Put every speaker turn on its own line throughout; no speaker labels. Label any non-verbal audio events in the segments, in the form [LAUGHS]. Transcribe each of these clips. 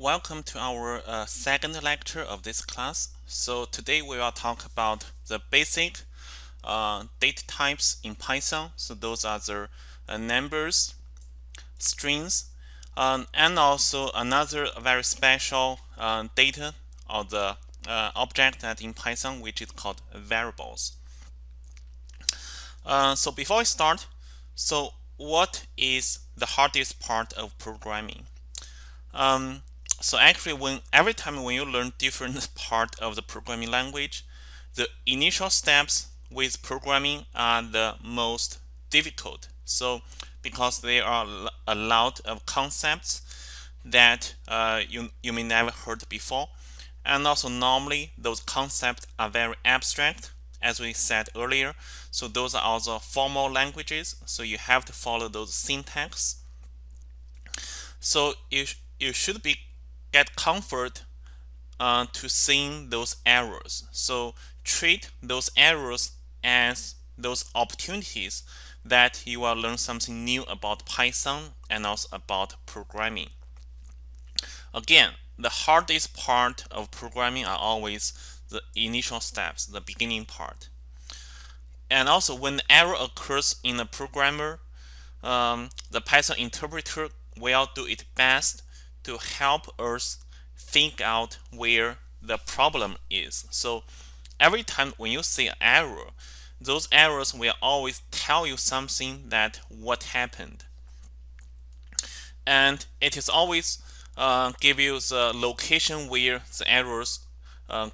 Welcome to our uh, second lecture of this class. So today we will talk about the basic uh, data types in Python. So those are the uh, numbers, strings, um, and also another very special uh, data or the uh, object that in Python which is called variables. Uh, so before we start, so what is the hardest part of programming? Um, so actually, when every time when you learn different [LAUGHS] part of the programming language, the initial steps with programming are the most difficult. So because there are a lot of concepts that uh, you you may never heard before, and also normally those concepts are very abstract, as we said earlier. So those are also formal languages. So you have to follow those syntax. So you you should be get comfort uh, to seeing those errors. So treat those errors as those opportunities that you will learn something new about Python and also about programming. Again, the hardest part of programming are always the initial steps, the beginning part. And also when error occurs in a programmer, um, the Python interpreter will do its best to help us think out where the problem is. So every time when you see an error, those errors will always tell you something that what happened. And it is always uh, give you the location where the errors uh,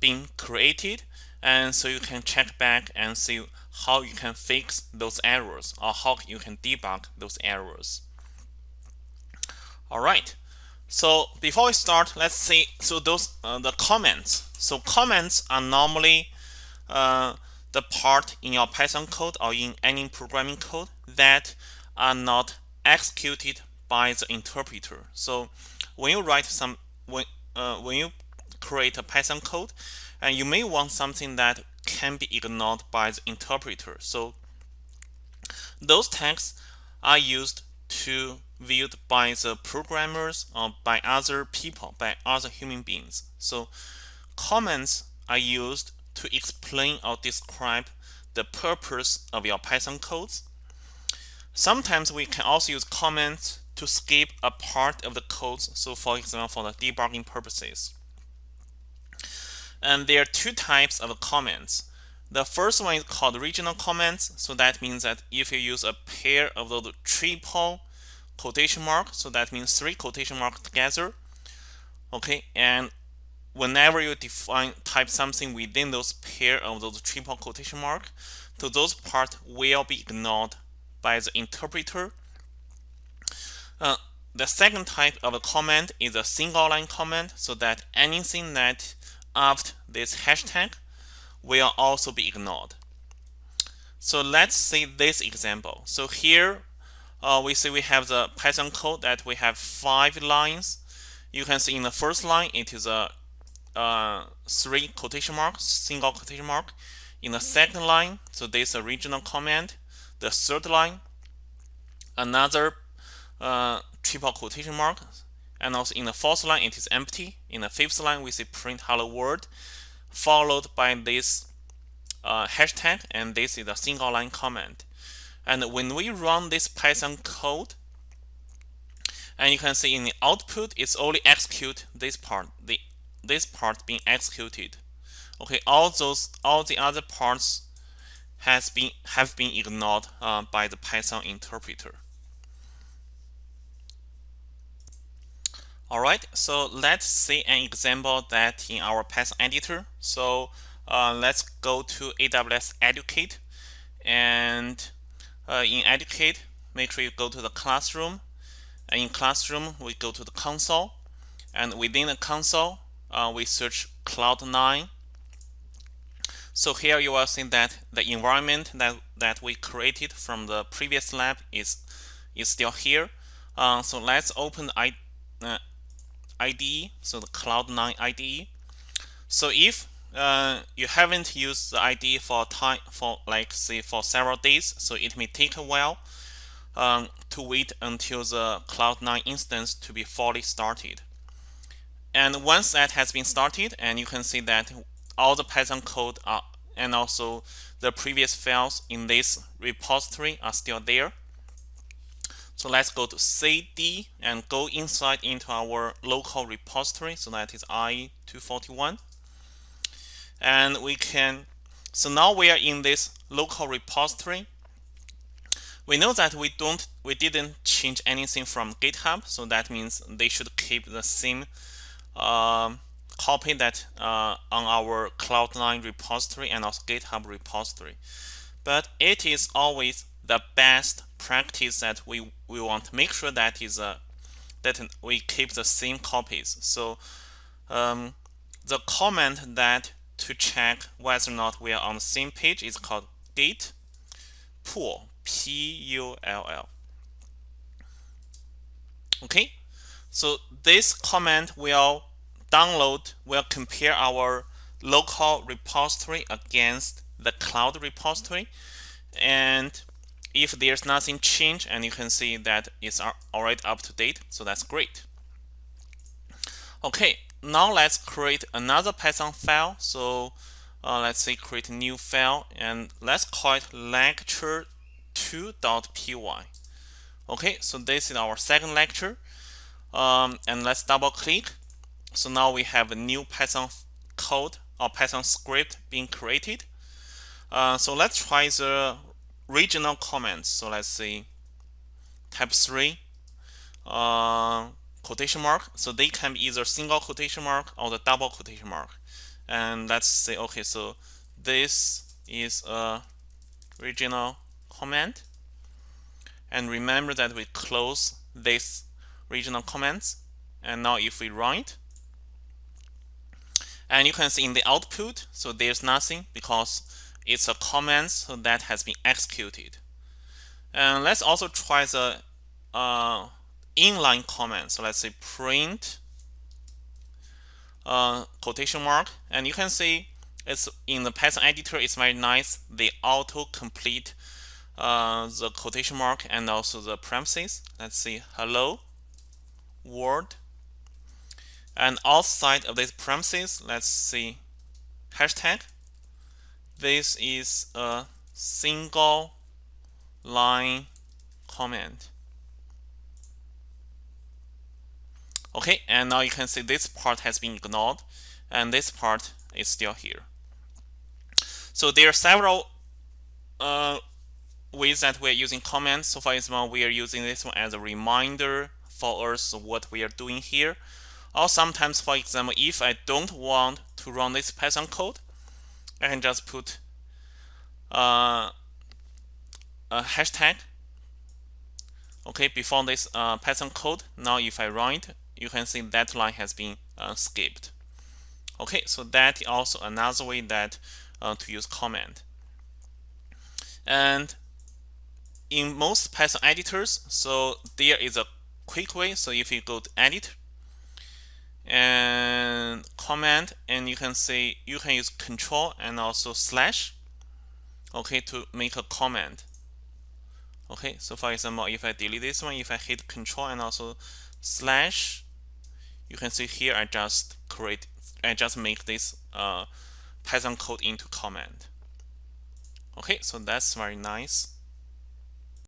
being created and so you can check back and see how you can fix those errors or how you can debug those errors. All right. So before we start, let's see. So those uh, the comments. So comments are normally uh, the part in your Python code or in any programming code that are not executed by the interpreter. So when you write some when uh, when you create a Python code, and you may want something that can be ignored by the interpreter. So those tags are used to viewed by the programmers or by other people, by other human beings. So comments are used to explain or describe the purpose of your Python codes. Sometimes we can also use comments to skip a part of the code. So for example, for the debugging purposes. And there are two types of comments. The first one is called regional comments. So that means that if you use a pair of those triple quotation mark. So that means three quotation marks together. Okay and whenever you define type something within those pair of those triple quotation mark so those part will be ignored by the interpreter. Uh, the second type of a comment is a single line comment so that anything that after this hashtag will also be ignored. So let's see this example. So here uh, we see we have the Python code that we have five lines. You can see in the first line, it is a uh, three quotation marks, single quotation mark. In the second line, so this regional comment. The third line, another uh, triple quotation mark. And also in the fourth line, it is empty. In the fifth line, we see print hello world, followed by this uh, hashtag, and this is a single line comment. And when we run this Python code, and you can see in the output, it's only execute this part, the this part being executed. Okay, all those, all the other parts has been have been ignored uh, by the Python interpreter. All right, so let's see an example that in our Python editor. So uh, let's go to AWS Educate and uh, in Educate, make sure you go to the classroom. And in classroom, we go to the console. And within the console, uh, we search Cloud9. So here you are seeing that the environment that, that we created from the previous lab is, is still here. Uh, so let's open I, uh, IDE, so the Cloud9 IDE. So if uh, you haven't used the ID for time for like say for several days, so it may take a while um, to wait until the Cloud9 instance to be fully started. and once that has been started and you can see that all the Python code are, and also the previous files in this repository are still there. So let's go to cd and go inside into our local repository. So that is i241. And we can, so now we are in this local repository. We know that we don't, we didn't change anything from GitHub. So that means they should keep the same um, copy that uh, on our Cloud9 repository and also GitHub repository. But it is always the best practice that we, we want to make sure that is a, uh, that we keep the same copies. So um, the comment that to check whether or not we are on the same page. Is called git pull p-u-l-l okay? So this command will download will compare our local repository against the cloud repository. And if there's nothing changed and you can see that it's already up to date so that's great. Okay now let's create another python file. So uh, let's say create a new file and let's call it lecture2.py okay so this is our second lecture. Um, and let's double click. So now we have a new Python code or Python script being created. Uh, so let's try the regional comments. So let's see type 3 uh, quotation mark. So they can be either single quotation mark or the double quotation mark. And let's say, okay, so this is a regional comment. And remember that we close this regional comments. And now if we run it, and you can see in the output, so there's nothing because it's a comment so that has been executed. And let's also try the uh, inline comment. So let's say print uh, quotation mark. And you can see it's in the Python editor, it's very nice. They auto complete uh, the quotation mark and also the parentheses. Let's see, hello world and outside of these parentheses, let's see hashtag. This is a single line comment. Okay, and now you can see this part has been ignored and this part is still here. So there are several uh, ways that we're using comments. So for example, we are using this one as a reminder for us what we are doing here. Or sometimes, for example, if I don't want to run this Python code, I can just put uh, a hashtag okay before this uh, Python code now if I run it you can see that line has been uh, skipped. Okay so that is also another way that uh, to use comment and in most Python editors so there is a quick way. So if you go to edit and comment and you can say you can use control and also slash okay to make a comment okay so for example if I delete this one if I hit control and also slash you can see here I just create I just make this uh, Python code into comment okay so that's very nice